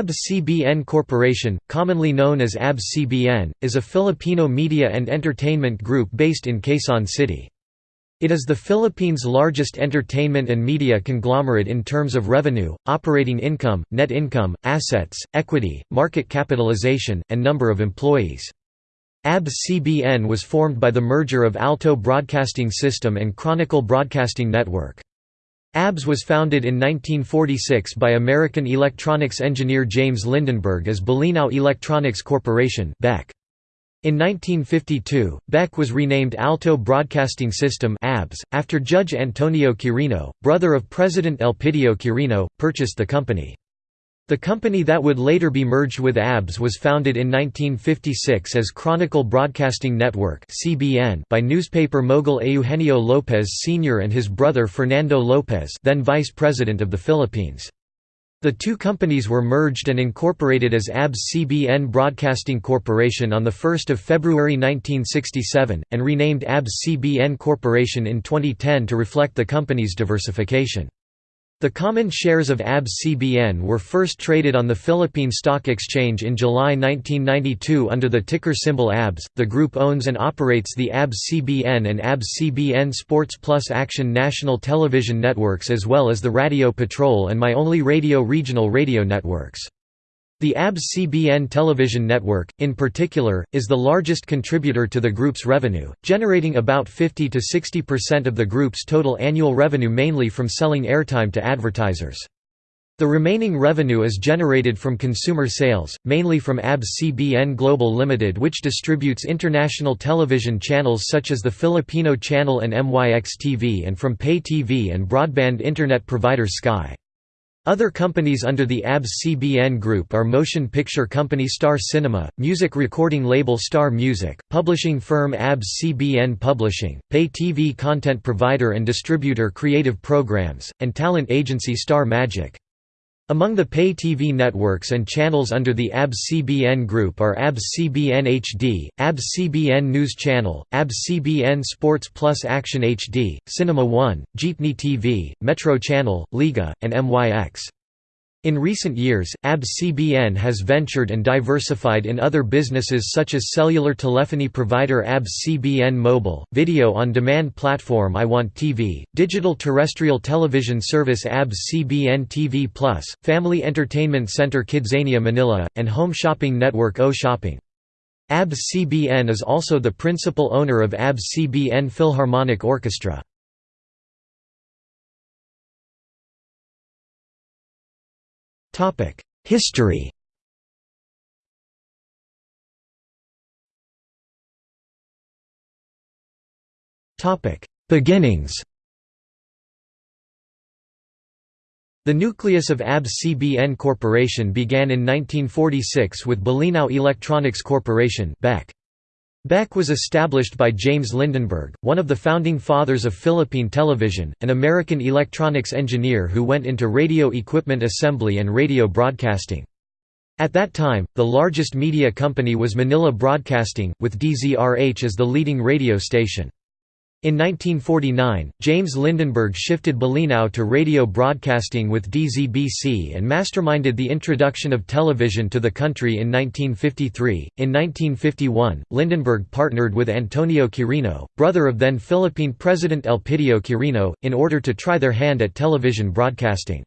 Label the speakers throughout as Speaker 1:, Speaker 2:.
Speaker 1: ABS-CBN Corporation, commonly known as ABS-CBN, is a Filipino media and entertainment group based in Quezon City. It is the Philippines' largest entertainment and media conglomerate in terms of revenue, operating income, net income, assets, equity, market capitalization, and number of employees. ABS-CBN was formed by the merger of Alto Broadcasting System and Chronicle Broadcasting Network. ABS was founded in 1946 by American electronics engineer James Lindenberg as Bolinao Electronics Corporation BEC. In 1952, BEC was renamed Alto Broadcasting System ABS, after Judge Antonio Quirino, brother of President Elpidio Quirino, purchased the company. The company that would later be merged with ABS was founded in 1956 as Chronicle Broadcasting Network by newspaper mogul Eugenio Lopez Sr. and his brother Fernando Lopez then Vice President of the Philippines. The two companies were merged and incorporated as ABS-CBN Broadcasting Corporation on 1 February 1967, and renamed ABS-CBN Corporation in 2010 to reflect the company's diversification. The common shares of ABS-CBN were first traded on the Philippine Stock Exchange in July 1992 under the ticker symbol ABS. The group owns and operates the ABS-CBN and ABS-CBN Sports Plus Action national television networks as well as the Radio Patrol and My Only Radio regional radio networks. The ABS-CBN television network, in particular, is the largest contributor to the group's revenue, generating about 50–60% of the group's total annual revenue mainly from selling airtime to advertisers. The remaining revenue is generated from consumer sales, mainly from ABS-CBN Global Limited which distributes international television channels such as the Filipino Channel and MYX TV and from pay TV and broadband internet provider Sky. Other companies under the ABS-CBN group are motion picture company Star Cinema, music recording label Star Music, publishing firm ABS-CBN Publishing, pay TV content provider and distributor Creative Programs, and talent agency Star Magic. Among the pay TV networks and channels under the ABS-CBN group are ABS-CBN HD, ABS-CBN News Channel, ABS-CBN Sports Plus Action HD, Cinema One, Jeepney TV, Metro Channel, Liga, and MYX. In recent years, ABS-CBN has ventured and diversified in other businesses such as cellular telephony provider ABS-CBN Mobile, video-on-demand platform iWant TV, digital terrestrial television service ABS-CBN TV+, family entertainment center Kidzania Manila, and home shopping network O Shopping. ABS-CBN is also the principal owner of ABS-CBN Philharmonic Orchestra. History Beginnings The nucleus of ABS-CBN Corporation began in 1946 with Bolinao Electronics Corporation BEC. BEC was established by James Lindenberg, one of the founding fathers of Philippine television, an American electronics engineer who went into radio equipment assembly and radio broadcasting. At that time, the largest media company was Manila Broadcasting, with DZRH as the leading radio station. In 1949, James Lindenberg shifted Bolinao to radio broadcasting with DZBC and masterminded the introduction of television to the country in 1953. In 1951, Lindenberg partnered with Antonio Quirino, brother of then Philippine President Elpidio Quirino, in order to try their hand at television broadcasting.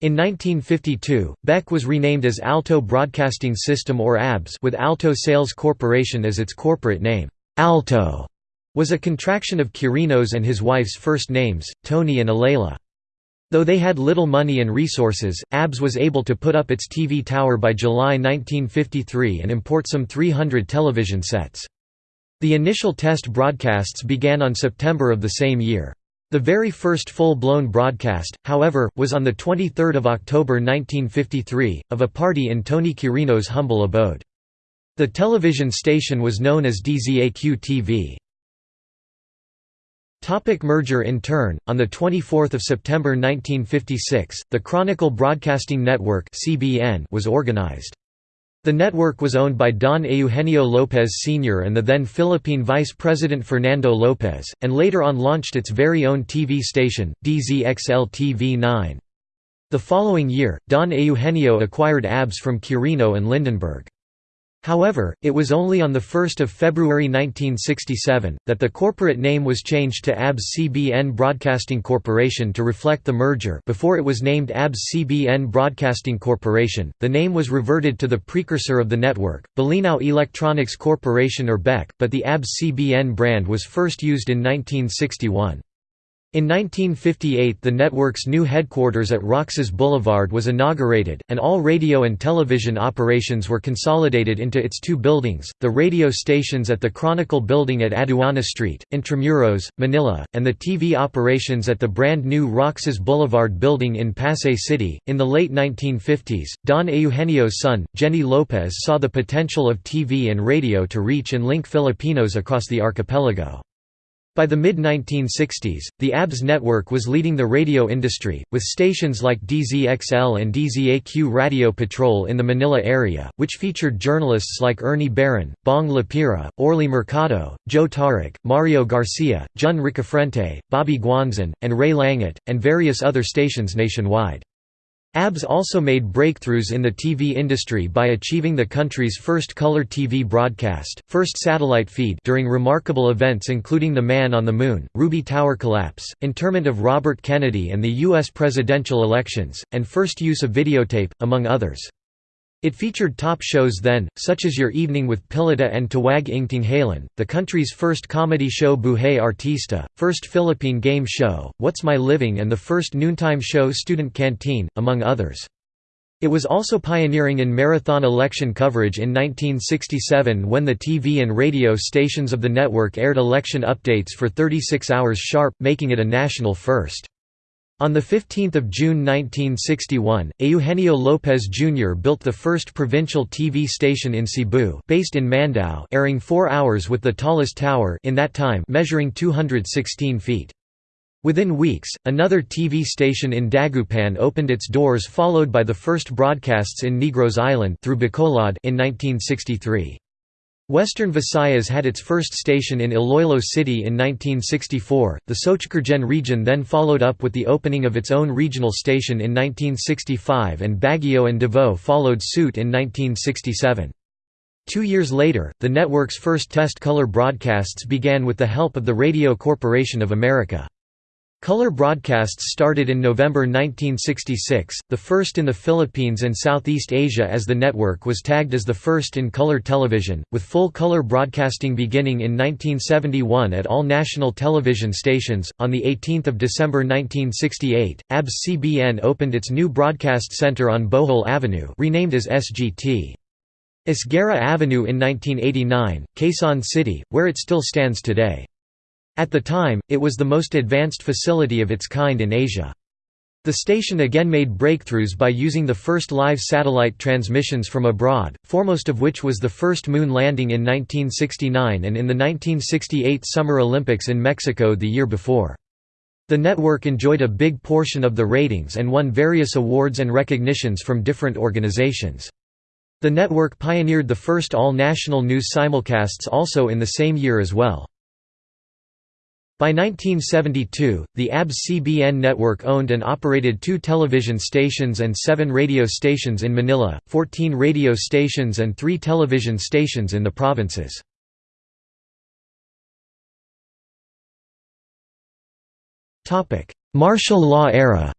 Speaker 1: In 1952, Beck was renamed as Alto Broadcasting System or ABS with Alto Sales Corporation as its corporate name. Alto was a contraction of Quirino's and his wife's first names, Tony and Aleli. Though they had little money and resources, ABS was able to put up its TV tower by July 1953 and import some 300 television sets. The initial test broadcasts began on September of the same year. The very first full-blown broadcast, however, was on 23 October 1953, of a party in Tony Quirino's humble abode. The television station was known as DZAQ-TV. Topic merger In turn, on 24 September 1956, the Chronicle Broadcasting Network was organized. The network was owned by Don Eugenio Lopez Sr. and the then Philippine Vice President Fernando Lopez, and later on launched its very own TV station, DZXL TV 9. The following year, Don Eugenio acquired ABS from Quirino and Lindenberg. However, it was only on 1 February 1967, that the corporate name was changed to ABS-CBN Broadcasting Corporation to reflect the merger before it was named ABS-CBN Broadcasting Corporation, the name was reverted to the precursor of the network, Bolinao Electronics Corporation or BEC, but the ABS-CBN brand was first used in 1961. In 1958 the network's new headquarters at Roxas Boulevard was inaugurated, and all radio and television operations were consolidated into its two buildings, the radio stations at the Chronicle Building at Aduana Street, Intramuros, Manila, and the TV operations at the brand new Roxas Boulevard building in Pasay City. In the late 1950s, Don Eugenio's son, Geny Lopez saw the potential of TV and radio to reach and link Filipinos across the archipelago. By the mid-1960s, the ABS network was leading the radio industry, with stations like DZXL and DZAQ Radio Patrol in the Manila area, which featured journalists like Ernie Baron, Bong Lapira, Orly Mercado, Joe Taruc, Mario Garcia, Jun Ricafrente, Bobby Guanzon, and Ray Langit, and various other stations nationwide. ABS also made breakthroughs in the TV industry by achieving the country's first color TV broadcast, first satellite feed during remarkable events including the Man on the Moon, Ruby Tower collapse, interment of Robert Kennedy and the U.S. presidential elections, and first use of videotape, among others. It featured top shows then, such as Your Evening with Pilita and Tawag Ng Tanghalan, the country's first comedy show Buhay Artista, first Philippine game show, What's My Living and the first noontime show Student Canteen, among others. It was also pioneering in marathon election coverage in 1967 when the TV and radio stations of the network aired election updates for 36 hours sharp, making it a national first. On 15 June 1961, Eugenio Lopez Jr. built the first provincial TV station in Cebu based in Mandaue airing four hours with the tallest tower in that time measuring 216 feet. Within weeks, another TV station in Dagupan opened its doors followed by the first broadcasts in Negros Island through Bacolod in 1963. Western Visayas had its first station in Iloilo City in 1964. The Soccsksargen region then followed up with the opening of its own regional station in 1965 and Baguio and Davao followed suit in 1967. Two years later, the network's first test color broadcasts began with the help of the Radio Corporation of America. Color broadcasts started in November 1966, the first in the Philippines and Southeast Asia as the network was tagged as the first in color television, with full color broadcasting beginning in 1971 at all national television stations. On 18 December 1968, ABS-CBN opened its new broadcast center on Bohol Avenue renamed as SGT. Esguerra Avenue in 1989, Quezon City, where it still stands today. At the time, it was the most advanced facility of its kind in Asia. The station again made breakthroughs by using the first live satellite transmissions from abroad, foremost of which was the first moon landing in 1969 and in the 1968 Summer Olympics in Mexico the year before. The network enjoyed a big portion of the ratings and won various awards and recognitions from different organizations. The network pioneered the first all-national news simulcasts also in the same year as well. By 1972, the ABS-CBN network owned and operated two television stations and seven radio stations in Manila, 14 radio stations and three television stations in the provinces. Martial law era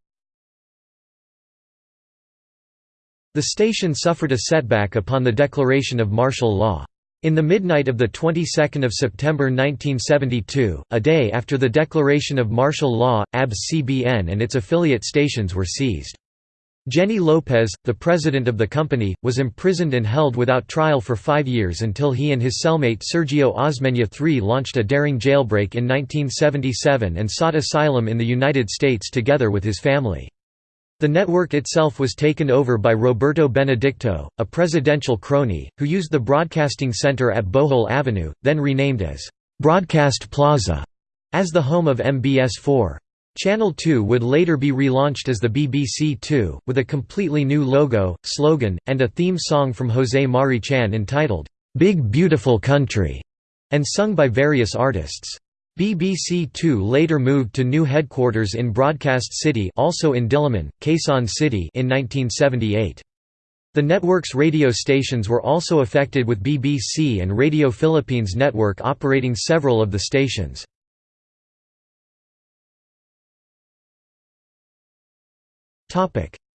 Speaker 1: The station suffered a setback upon the declaration of martial law. In the midnight of the 22nd of September 1972, a day after the declaration of martial law, ABS-CBN and its affiliate stations were seized. Geny Lopez, the president of the company, was imprisoned and held without trial for five years until he and his cellmate Sergio Osmeña III launched a daring jailbreak in 1977 and sought asylum in the United States together with his family. The network itself was taken over by Roberto Benedicto, a presidential crony, who used the broadcasting center at Bohol Avenue, then renamed as Broadcast Plaza, as the home of MBS4. Channel 2 would later be relaunched as the BBC 2, with a completely new logo, slogan, and a theme song from José Mari Chan entitled, "'Big Beautiful Country' and sung by various artists. BBC Two later moved to new headquarters in Broadcast City also in Diliman, Quezon City in 1978. The network's radio stations were also affected with BBC and Radio Philippines Network operating several of the stations.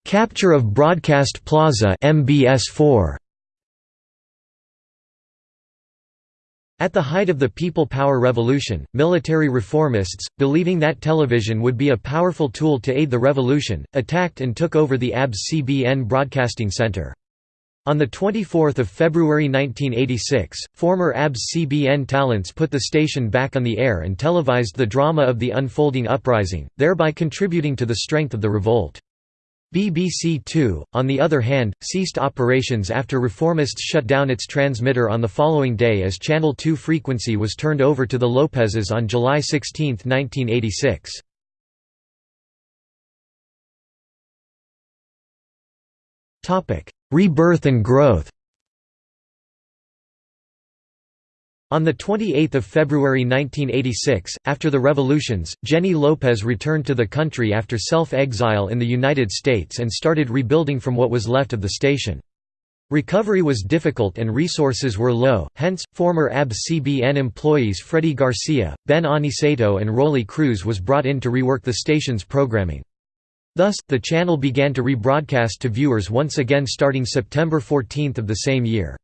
Speaker 1: Capture of Broadcast Plaza MBS4 At the height of the People Power Revolution, military reformists, believing that television would be a powerful tool to aid the revolution, attacked and took over the ABS-CBN Broadcasting Center. On 24 February 1986, former ABS-CBN talents put the station back on the air and televised the drama of the unfolding uprising, thereby contributing to the strength of the revolt. BBC Two, on the other hand, ceased operations after reformists shut down its transmitter on the following day as Channel 2 frequency was turned over to the Lopezes on July 16, 1986. Rebirth and growth On 28 February 1986, after the revolutions, Geny Lopez returned to the country after self-exile in the United States and started rebuilding from what was left of the station. Recovery was difficult and resources were low, hence, former ABS-CBN employees Freddy Garcia, Ben Aniceto and Rolly Cruz was brought in to rework the station's programming. Thus, the channel began to rebroadcast to viewers once again starting September 14 of the same year.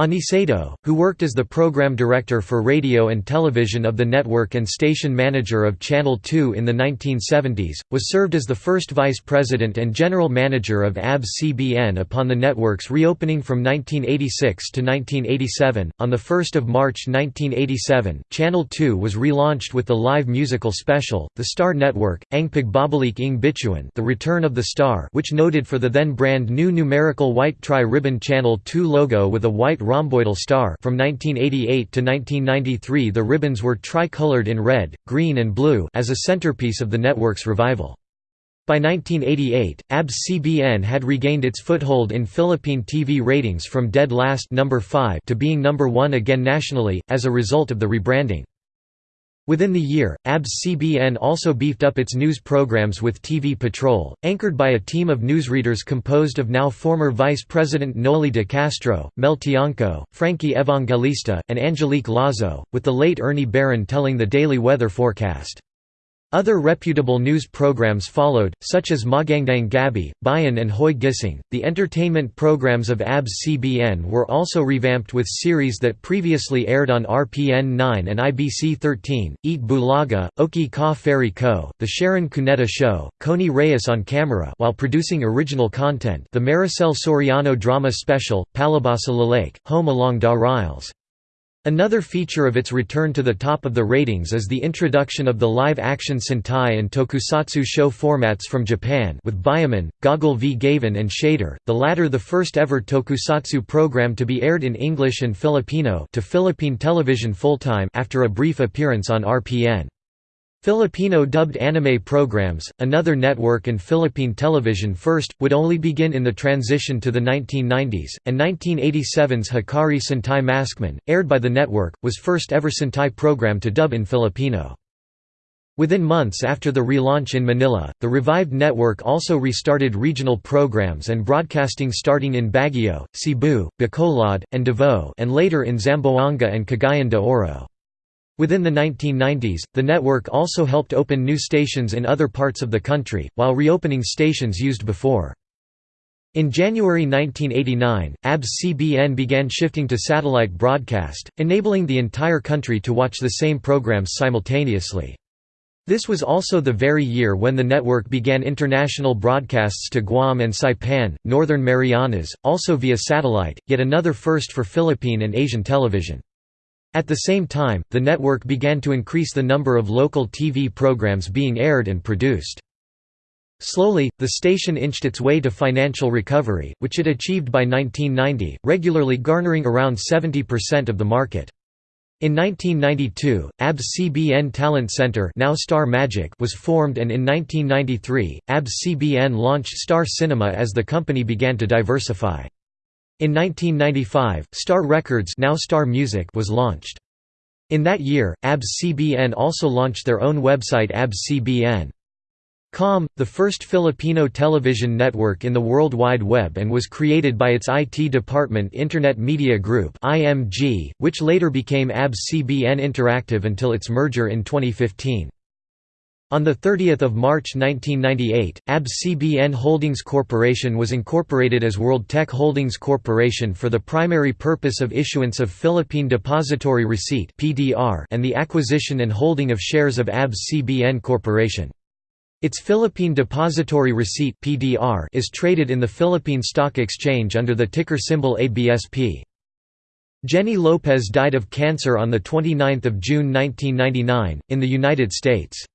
Speaker 1: Aniceto, who worked as the program director for radio and television of the network and station manager of Channel 2 in the 1970s, was served as the first vice president and general manager of ABS-CBN upon the network's reopening from 1986 to 1987. On 1 March 1987, Channel 2 was relaunched with the live musical special, The Star Network, Ang Pagbabalik Ing Bituin The Return of the Star which noted for the then brand new numerical white tri-ribbon Channel 2 logo with a white rhomboidal star from 1988 to 1993 the ribbons were tricolored in red, green and blue as a centerpiece of the network's revival. By 1988, ABS-CBN had regained its foothold in Philippine TV ratings from dead last number 5 to being number 1 again nationally, as a result of the rebranding. Within the year, ABS-CBN also beefed up its news programs with TV Patrol, anchored by a team of newsreaders composed of now former Vice President Noli de Castro, Mel Tiangco, Frankie Evangelista, and Angelique Lazo, with the late Ernie Baron telling the daily weather forecast. Other reputable news programs followed, such as Magandang Gabi, Bayan and Hoy Gising. The entertainment programs of ABS-CBN were also revamped with series that previously aired on RPN 9 and IBC 13, Eat Bulaga, Okay Ka Fairy Ko, The Sharon Cuneta Show, Connie Reyes on Camera while producing original content the Maricel Soriano drama special, Palibhasa Lalake, Home Along Da Riles. Another feature of its return to the top of the ratings is the introduction of the live-action Sentai and tokusatsu show formats from Japan with Bioman, Goggle v Gavan and Shaider, the latter the first ever tokusatsu program to be aired in English and Filipino to Philippine television full-time after a brief appearance on RPN. Filipino dubbed anime programs, another network and Philippine television first, would only begin in the transition to the 1990s, and 1987's Hikari Sentai Maskman, aired by the network, was first ever Sentai program to dub in Filipino. Within months after the relaunch in Manila, the revived network also restarted regional programs and broadcasting starting in Baguio, Cebu, Bacolod, and Davao and later in Zamboanga and Cagayan de Oro. Within the 1990s, the network also helped open new stations in other parts of the country, while reopening stations used before. In January 1989, ABS-CBN began shifting to satellite broadcast, enabling the entire country to watch the same programs simultaneously. This was also the very year when the network began international broadcasts to Guam and Saipan, Northern Marianas, also via satellite, yet another first for Philippine and Asian television. At the same time, the network began to increase the number of local TV programs being aired and produced. Slowly, the station inched its way to financial recovery, which it achieved by 1990, regularly garnering around 70% of the market. In 1992, ABS-CBN Talent Center now Star Magic was formed and in 1993, ABS-CBN launched Star Cinema as the company began to diversify. In 1995, Star Records now Star Music was launched. In that year, ABS-CBN also launched their own website ABS-CBN. Com, the first Filipino television network in the World Wide Web and was created by its IT department Internet Media Group which later became ABS-CBN Interactive until its merger in 2015. On 30 March 1998, ABS-CBN Holdings Corporation was incorporated as World Tech Holdings Corporation for the primary purpose of issuance of Philippine Depository Receipt and the acquisition and holding of shares of ABS-CBN Corporation. Its Philippine Depository Receipt is traded in the Philippine Stock Exchange under the ticker symbol ABSP. Geny Lopez died of cancer on 29 June 1999, in the United States.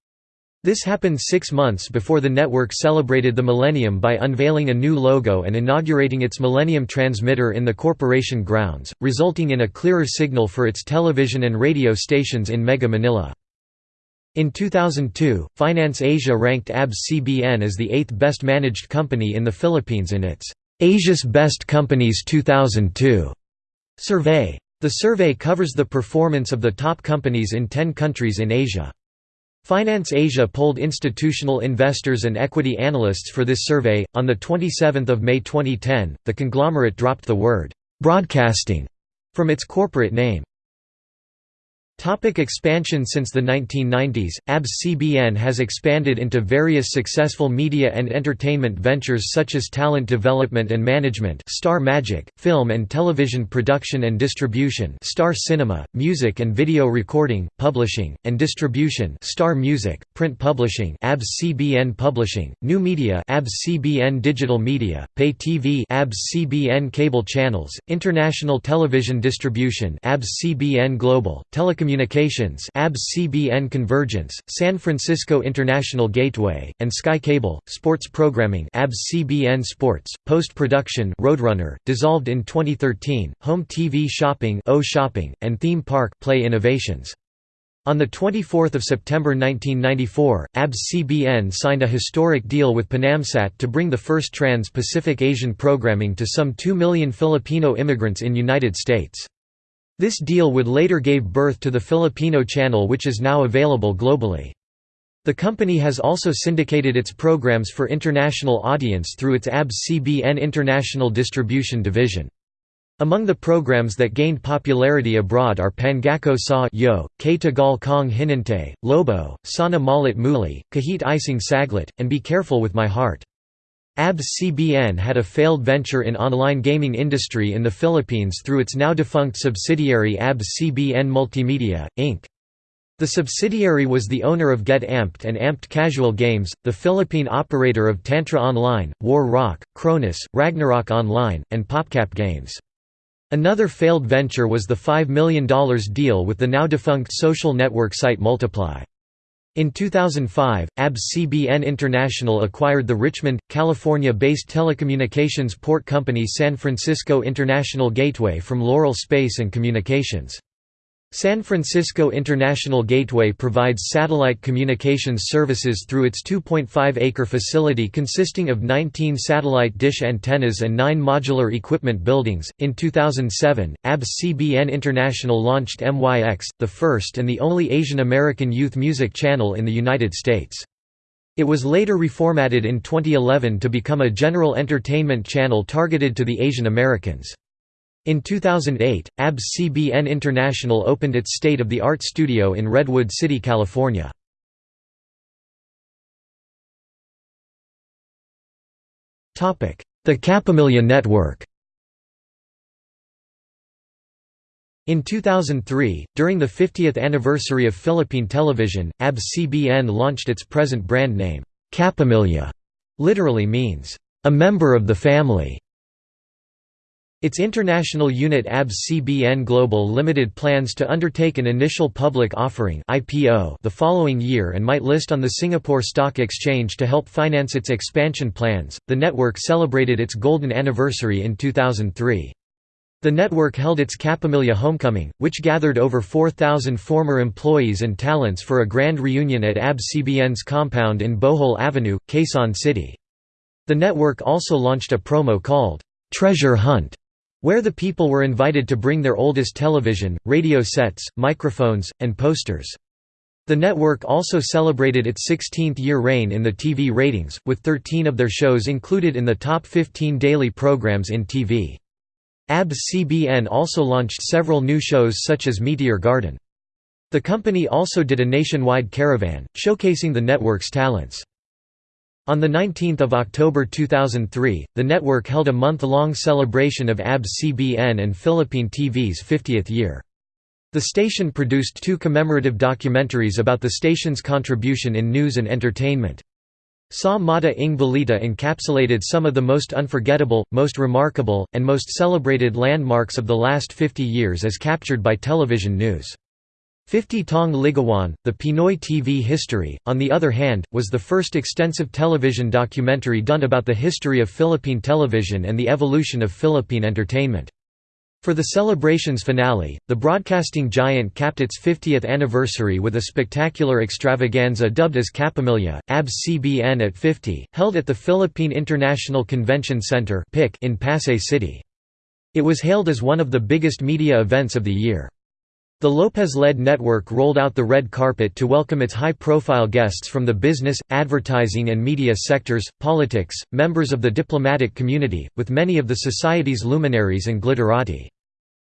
Speaker 1: This happened six months before the network celebrated the millennium by unveiling a new logo and inaugurating its Millennium Transmitter in the corporation grounds, resulting in a clearer signal for its television and radio stations in Mega Manila. In 2002, Finance Asia ranked ABS-CBN as the eighth best managed company in the Philippines in its Asia's Best Companies 2002 survey. The survey covers the performance of the top companies in 10 countries in Asia. Finance Asia polled institutional investors and equity analysts for this survey. On the 27th of May 2010, the conglomerate dropped the word broadcasting from its corporate name. Topic expansion Since the 1990s, ABS-CBN has expanded into various successful media and entertainment ventures such as talent development and management Star Magic, film and television production and distribution Star Cinema, music and video recording, publishing, and distribution Star Music, print publishing ABS-CBN Publishing, new media ABS-CBN Digital Media, pay TV ABS-CBN Cable Channels, international television distribution ABS-CBN Global, telecommunications Telecommunications ABS-CBN Convergence, San Francisco International Gateway, and Sky Cable, Sports Programming ABS-CBN Sports, Post-Production Roadrunner, dissolved in 2013, Home TV Shopping O Shopping, and Theme Park Play Innovations. On 24 September 1994, ABS-CBN signed a historic deal with Panamsat to bring the first trans-Pacific Asian programming to some 2 million Filipino immigrants in United States. This deal would later gave birth to the Filipino channel which is now available globally. The company has also syndicated its programs for international audience through its ABS-CBN International Distribution Division. Among the programs that gained popularity abroad are Pangako sa Yo, Kay Tagal Kang Hinintay, Lobo, Sana Maulit Muli, Kahit Isang Saglit, and Be Careful with My Heart. ABS-CBN had a failed venture in online gaming industry in the Philippines through its now-defunct subsidiary ABS-CBN Multimedia, Inc. The subsidiary was the owner of Get Amped and Amped Casual Games, the Philippine operator of Tantra Online, War Rock, Cronus, Ragnarok Online, and PopCap Games. Another failed venture was the $5 million deal with the now-defunct social network site Multiply. In 2005, ABS-CBN International acquired the Richmond, California-based telecommunications port company San Francisco International Gateway from Loral Space and Communications. San Francisco International Gateway provides satellite communications services through its 2.5-acre facility consisting of 19 satellite dish antennas and 9 modular equipment buildings. In 2007, ABS-CBN International launched MYX, the first and the only Asian American youth music channel in the United States. It was later reformatted in 2011 to become a general entertainment channel targeted to the Asian Americans. In 2008, ABS-CBN International opened its state-of-the-art studio in Redwood City, California. The Kapamilya Network In 2003, during the 50th anniversary of Philippine television, ABS-CBN launched its present brand name, Kapamilya, literally means, a member of the family. Its international unit ABS-CBN Global Limited plans to undertake an initial public offering IPO the following year and might list on the Singapore Stock Exchange to help finance its expansion plans. The network celebrated its golden anniversary in 2003. The network held its Kapamilya Homecoming, which gathered over 4,000 former employees and talents for a grand reunion at ABS-CBN's compound in Bohol Avenue, Quezon City. The network also launched a promo called, "'Treasure Hunt' where the people were invited to bring their oldest television, radio sets, microphones, and posters. The network also celebrated its 16th-year reign in the TV ratings, with 13 of their shows included in the top 15 daily programs in TV. ABS-CBN also launched several new shows such as Meteor Garden. The company also did a nationwide caravan, showcasing the network's talents. On 19 October 2003, the network held a month-long celebration of ABS-CBN and Philippine TV's 50th year. The station produced two commemorative documentaries about the station's contribution in news and entertainment. Sa Mata ng Balita encapsulated some of the most unforgettable, most remarkable, and most celebrated landmarks of the last 50 years as captured by television news. 50 Tong Ligawan, The Pinoy TV History, on the other hand, was the first extensive television documentary done about the history of Philippine television and the evolution of Philippine entertainment. For the celebration's finale, the broadcasting giant capped its 50th anniversary with a spectacular extravaganza dubbed as Kapamilya, ABS-CBN at 50, held at the Philippine International Convention Center in Pasay City. It was hailed as one of the biggest media events of the year. The Lopez-led network rolled out the red carpet to welcome its high-profile guests from the business, advertising and media sectors, politics, members of the diplomatic community, with many of the society's luminaries and glitterati.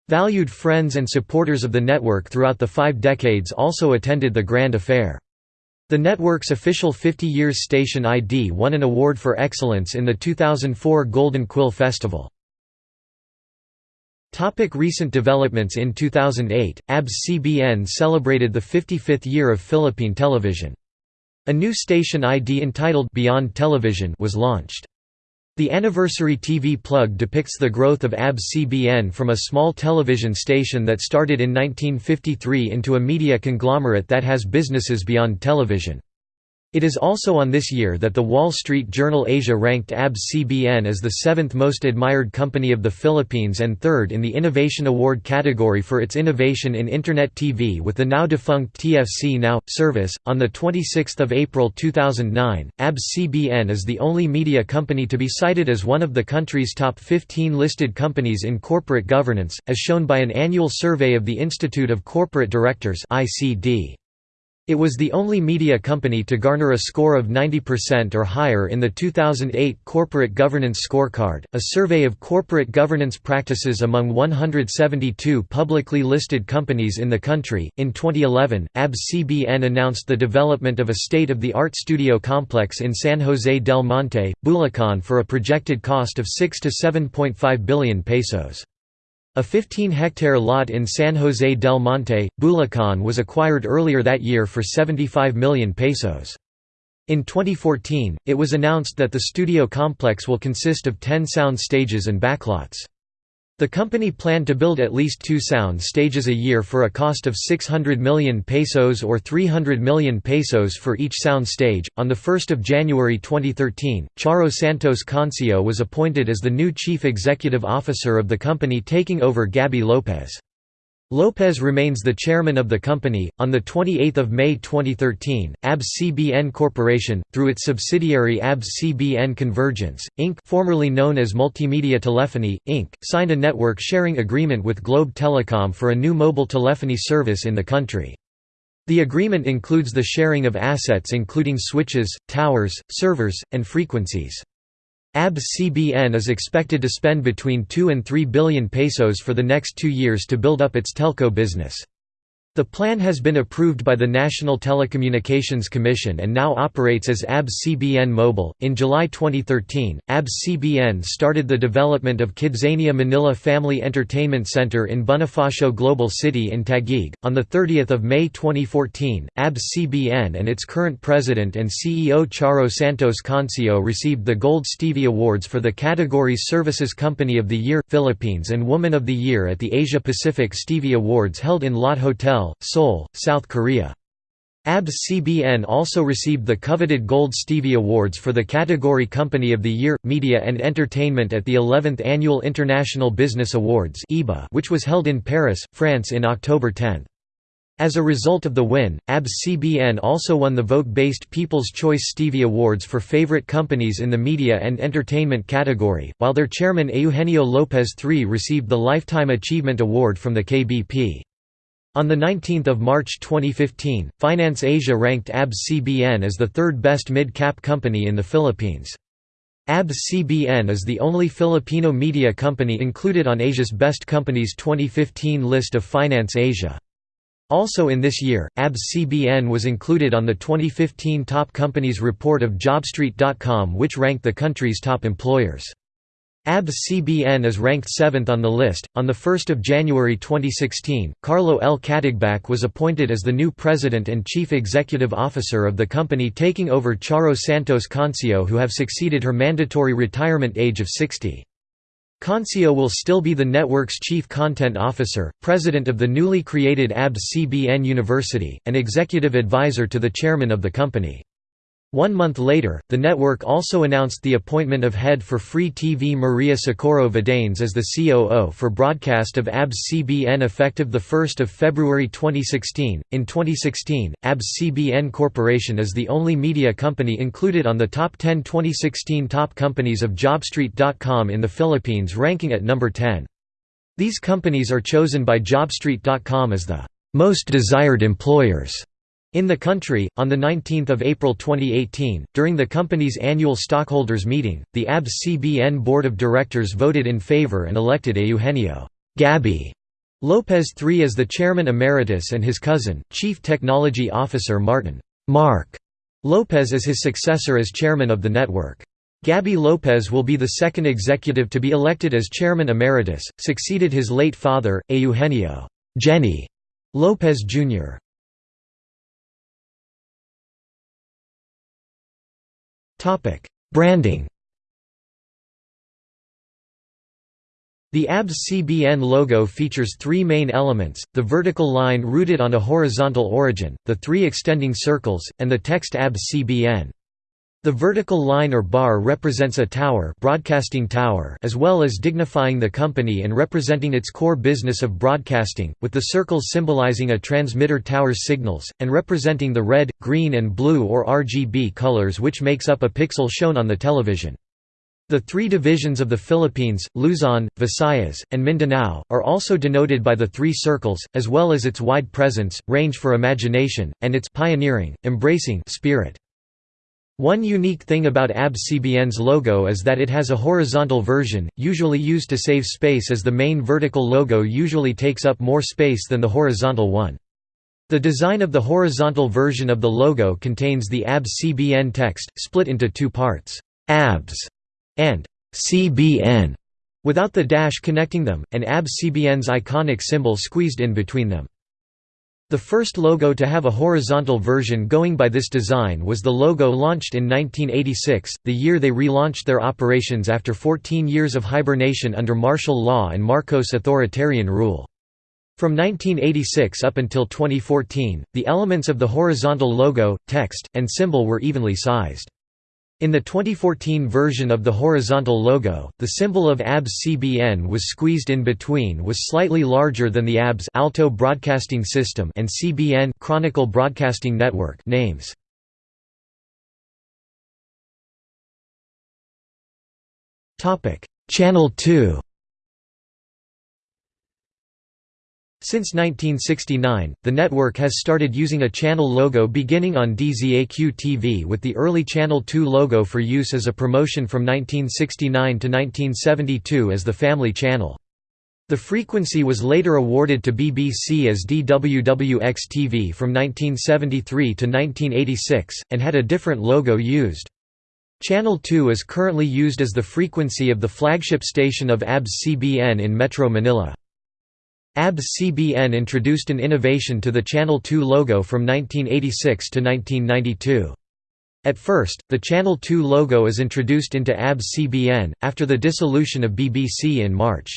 Speaker 1: Valued friends and supporters of the network throughout the five decades also attended the grand affair. The network's official 50 Years Station ID won an award for excellence in the 2004 Golden Quill Festival. Topic recent developments In 2008, ABS-CBN celebrated the 55th year of Philippine television. A new station ID entitled Beyond Television was launched. The anniversary TV plug depicts the growth of ABS-CBN from a small television station that started in 1953 into a media conglomerate that has businesses beyond television. It is also on this year that the Wall Street Journal Asia ranked ABS-CBN as the seventh most admired company of the Philippines and third in the Innovation Award category for its innovation in Internet TV with the now defunct TFC Now service. On the 26th of April 2009, ABS-CBN is the only media company to be cited as one of the country's top 15 listed companies in corporate governance, as shown by an annual survey of the Institute of Corporate Directors (ICD). It was the only media company to garner a score of 90% or higher in the 2008 Corporate Governance Scorecard, a survey of corporate governance practices among 172 publicly listed companies in the country. In 2011, ABS-CBN announced the development of a state-of-the-art studio complex in San Jose del Monte, Bulacan for a projected cost of 6 to 7.5 billion pesos. A 15-hectare lot in San Jose del Monte, Bulacan was acquired earlier that year for 75 million pesos. In 2014, it was announced that the studio complex will consist of 10 sound stages and backlots. The company planned to build at least two sound stages a year for a cost of 600 million pesos or 300 million pesos for each sound stage. On 1 January 2013, Charo Santos Concio was appointed as the new chief executive officer of the company, taking over Gabby Lopez. Lopez remains the chairman of the company. On the 28th of May 2013, ABS-CBN Corporation, through its subsidiary ABS-CBN Convergence Inc., formerly known as Multimedia Telephony Inc., signed a network sharing agreement with Globe Telecom for a new mobile telephony service in the country. The agreement includes the sharing of assets including switches, towers, servers, and frequencies. ABS-CBN is expected to spend between 2 and 3 billion pesos for the next two years to build up its telco business. The plan has been approved by the National Telecommunications Commission and now operates as ABS-CBN Mobile. In July 2013, ABS-CBN started the development of Kidzania Manila Family Entertainment Center in Bonifacio Global City in Taguig. On the 30th of May 2014, ABS-CBN and its current president and CEO Charo Santos Concio received the Gold Stevie Awards for the categories Services Company of the Year, Philippines and Woman of the Year at the Asia Pacific Stevie Awards held in Lotte Hotel Seoul, South Korea. ABS-CBN also received the coveted Gold Stevie Awards for the category Company of the Year, Media and Entertainment at the 11th Annual International Business Awards which was held in Paris, France in October 10. As a result of the win, ABS-CBN also won the vote-based People's Choice Stevie Awards for favorite companies in the media and entertainment category, while their chairman Eugenio López III received the Lifetime Achievement Award from the KBP. On 19 March 2015, Finance Asia ranked ABS-CBN as the third best mid-cap company in the Philippines. ABS-CBN is the only Filipino media company included on Asia's Best Companies 2015 list of Finance Asia. Also in this year, ABS-CBN was included on the 2015 Top Companies report of JobStreet.com which ranked the country's top employers. ABS-CBN is ranked 7th on the list. On the 1st of January 2016, Carlo L. Katigbak was appointed as the new president and chief executive officer of the company taking over Charo Santos Concio who have succeeded her mandatory retirement age of 60. Concio will still be the network's chief content officer, president of the newly created ABS-CBN University, and executive advisor to the chairman of the company. One month later, the network also announced the appointment of head for Free TV Maria Socorro Vidanes as the COO for broadcast of ABS-CBN effective 1 February 2016. In 2016, ABS-CBN Corporation is the only media company included on the top 10 2016 top companies of JobStreet.com in the Philippines ranking at number 10. These companies are chosen by JobStreet.com as the most desired employers in the country, on 19 April 2018, during the company's annual stockholders meeting, the ABS-CBN Board of Directors voted in favor and elected Eugenio Gabby Lopez III as the chairman emeritus and his cousin, Chief Technology Officer Martin Mark Lopez as his successor as chairman of the network. Gabby Lopez will be the second executive to be elected as chairman emeritus, succeeded his late father, Eugenio Geny Lopez Jr. Branding The ABS-CBN logo features three main elements, the vertical line rooted on a horizontal origin, the three extending circles, and the text ABS-CBN. The vertical line or bar represents a tower, broadcasting tower as well as dignifying the company and representing its core business of broadcasting, with the circles symbolizing a transmitter tower's signals, and representing the red, green and blue or RGB colors which makes up a pixel shown on the television. The three divisions of the Philippines, Luzon, Visayas, and Mindanao, are also denoted by the three circles, as well as its wide presence, range for imagination, and its pioneering, embracing spirit. One unique thing about ABS-CBN's logo is that it has a horizontal version, usually used to save space as the main vertical logo usually takes up more space than the horizontal one. The design of the horizontal version of the logo contains the ABS-CBN text, split into two parts, ABS and CBN, without the dash connecting them, and ABS-CBN's iconic symbol squeezed in between them. The first logo to have a horizontal version going by this design was the logo launched in 1986, the year they relaunched their operations after 14 years of hibernation under martial law and Marcos authoritarian rule. From 1986 up until 2014, the elements of the horizontal logo, text, and symbol were evenly sized. In the 2014 version of the horizontal logo, the symbol of ABS-CBN was squeezed in between was slightly larger than the ABS Alto Broadcasting System and CBN Chronicle Broadcasting Network names. Channel 2 Since 1969, the network has started using a channel logo beginning on DZAQ-TV with the early Channel 2 logo for use as a promotion from 1969 to 1972 as the Family Channel. The frequency was later awarded to BBC as DWWX-TV from 1973 to 1986, and had a different logo used. Channel 2 is currently used as the frequency of the flagship station of ABS-CBN in Metro Manila. ABS-CBN introduced an innovation to the Channel 2 logo from 1986 to 1992. At first, the Channel 2 logo is introduced into ABS-CBN, after the dissolution of BBC in March.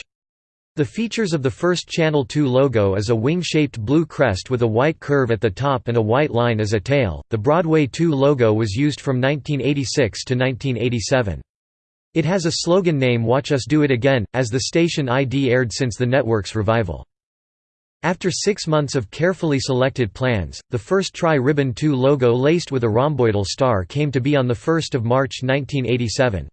Speaker 1: The features of the first Channel 2 logo is a wing-shaped blue crest with a white curve at the top and a white line as a tail. The Broadway 2 logo was used from 1986 to 1987. It has a slogan name Watch Us Do It Again, as the station ID aired since the network's revival. After six months of carefully selected plans, the first Tri-Ribbon 2 logo laced with a rhomboidal star came to be on 1 March 1987.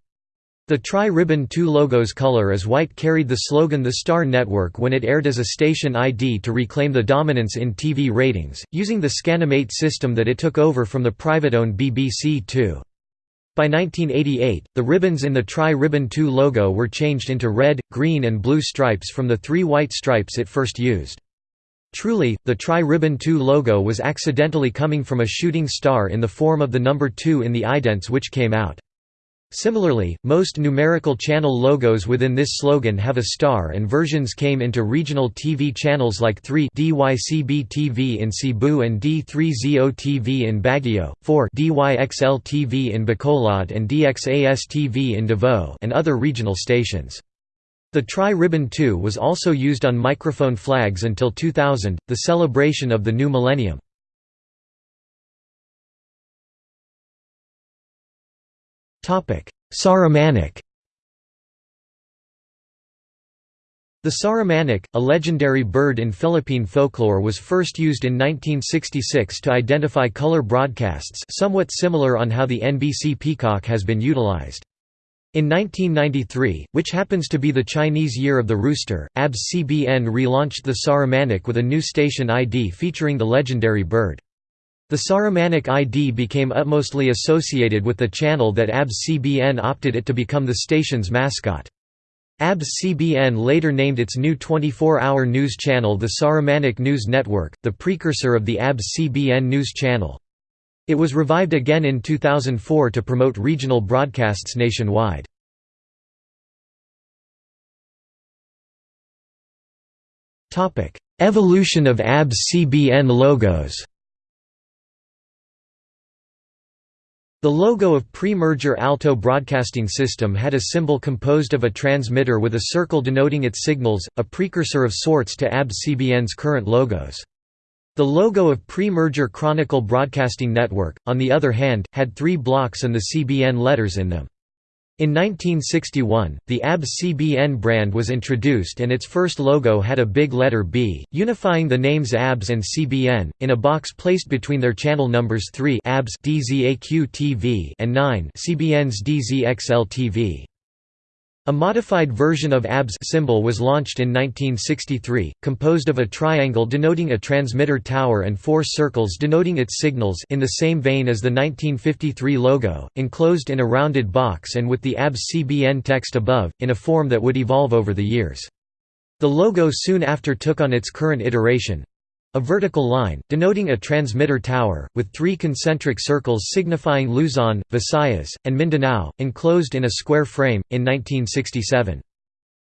Speaker 1: The Tri-Ribbon 2 logo's color as white carried the slogan The Star Network when it aired as a station ID to reclaim the dominance in TV ratings, using the Scanimate system that it took over from the private-owned BBC Two. By 1988, the ribbons in the Tri-Ribbon 2 logo were changed into red, green and blue stripes from the three white stripes it first used. Truly, the Tri-Ribbon 2 logo was accidentally coming from a shooting star in the form of the number 2 in the idents which came out. Similarly, most numerical channel logos within this slogan have a star and versions came into regional TV channels like 3 DYCB TV in Cebu and D3ZO TV in Baguio, 4 DYXL TV in Bacolod and DXAS TV in Davao and other regional stations. The Tri-Ribbon 2 was also used on microphone flags until 2000, the celebration of the new millennium. Sarimanok The Sarimanok, a legendary bird in Philippine folklore was first used in 1966 to identify color broadcasts somewhat similar on how the NBC Peacock has been utilized. In 1993, which happens to be the Chinese Year of the Rooster, ABS-CBN relaunched the Sarimanok with a new station ID featuring the legendary bird. The Sarimanok ID became utmostly associated with the channel that ABS-CBN opted it to become the station's mascot. ABS-CBN later named its new 24-hour news channel the Sarimanok News Network, the precursor of the ABS-CBN News Channel. It was revived again in 2004 to promote regional broadcasts nationwide. Evolution of ABS-CBN logos The logo of pre-merger Alto Broadcasting System had a symbol composed of a transmitter with a circle denoting its signals, a precursor of sorts to ABS-CBN's current logos. The logo of pre-merger Chronicle Broadcasting Network, on the other hand, had three blocks and the CBN letters in them. In 1961, the ABS-CBN brand was introduced and its first logo had a big letter B, unifying the names ABS and CBN, in a box placed between their channel numbers 3 ABS DZAQ-TV and 9 CBN's DZXL-TV. A modified version of ABS symbol was launched in 1963, composed of a triangle denoting a transmitter tower and four circles denoting its signals in the same vein as the 1953 logo, enclosed in a rounded box and with the ABS-CBN text above, in a form that would evolve over the years. The logo soon after took on its current iteration, a vertical line, denoting a transmitter tower, with three concentric circles signifying Luzon, Visayas, and Mindanao, enclosed in a square frame, in 1967.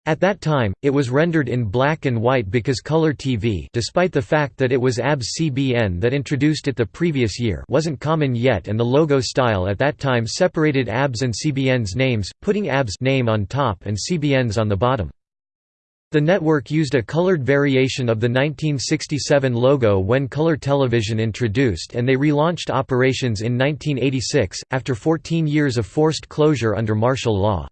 Speaker 1: At that time, it was rendered in black and white because color TV despite the fact that it was ABS-CBN that introduced it the previous year wasn't common yet and the logo style at that time separated ABS and CBN's names, putting ABS name on top and CBN's on the bottom. The network used a colored variation of the 1967 logo when color television introduced and they relaunched operations in 1986, after 14 years of forced closure under martial law.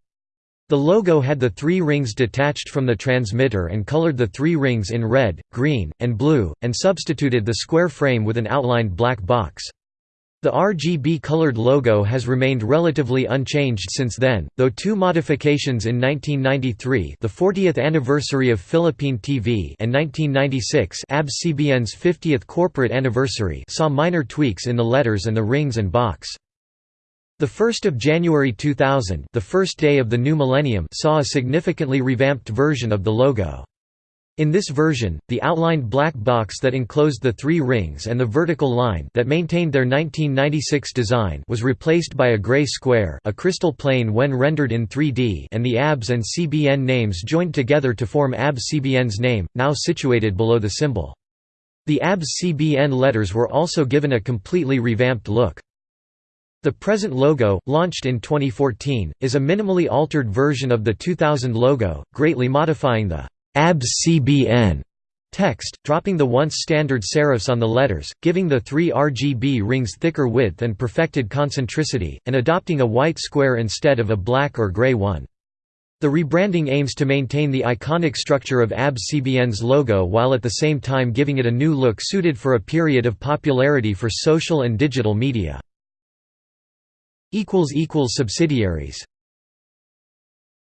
Speaker 1: The logo had the three rings detached from the transmitter and colored the three rings in red, green, and blue, and substituted the square frame with an outlined black box. The RGB-colored logo has remained relatively unchanged since then, though two modifications in 1993 the 40th anniversary of Philippine TV and 1996 ABS-CBN's 50th corporate anniversary saw minor tweaks in the letters and the rings and box. The 1st of January 2000 the first day of the new millennium saw a significantly revamped version of the logo. In this version, the outlined black box that enclosed the three rings and the vertical line that maintained their 1996 design was replaced by a gray square a crystal plane when rendered in 3D and the ABS and CBN names joined together to form ABS-CBN's name, now situated below the symbol. The ABS-CBN letters were also given a completely revamped look. The present logo, launched in 2014, is a minimally altered version of the 2000 logo, greatly modifying the ABS-CBN text, dropping the once standard serifs on the letters, giving the three RGB rings thicker width and perfected concentricity, and adopting a white square instead of a black or gray one. The rebranding aims to maintain the iconic structure of ABS-CBN's logo while at the same time giving it a new look suited for a period of popularity for social and digital media. Subsidiaries